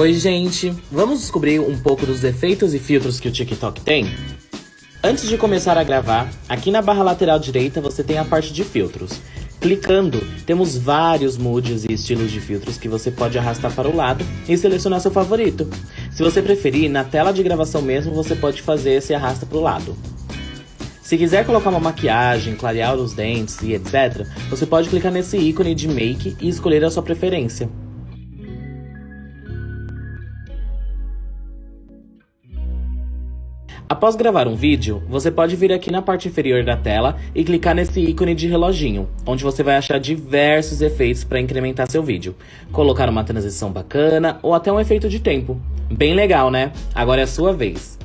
Oi, gente! Vamos descobrir um pouco dos defeitos e filtros que o TikTok tem? Antes de começar a gravar, aqui na barra lateral direita você tem a parte de filtros. Clicando, temos vários moods e estilos de filtros que você pode arrastar para o lado e selecionar seu favorito. Se você preferir, na tela de gravação mesmo você pode fazer esse arrasta para o lado. Se quiser colocar uma maquiagem, clarear os dentes e etc, você pode clicar nesse ícone de Make e escolher a sua preferência. Após gravar um vídeo, você pode vir aqui na parte inferior da tela e clicar nesse ícone de reloginho, onde você vai achar diversos efeitos para incrementar seu vídeo. Colocar uma transição bacana ou até um efeito de tempo. Bem legal, né? Agora é a sua vez.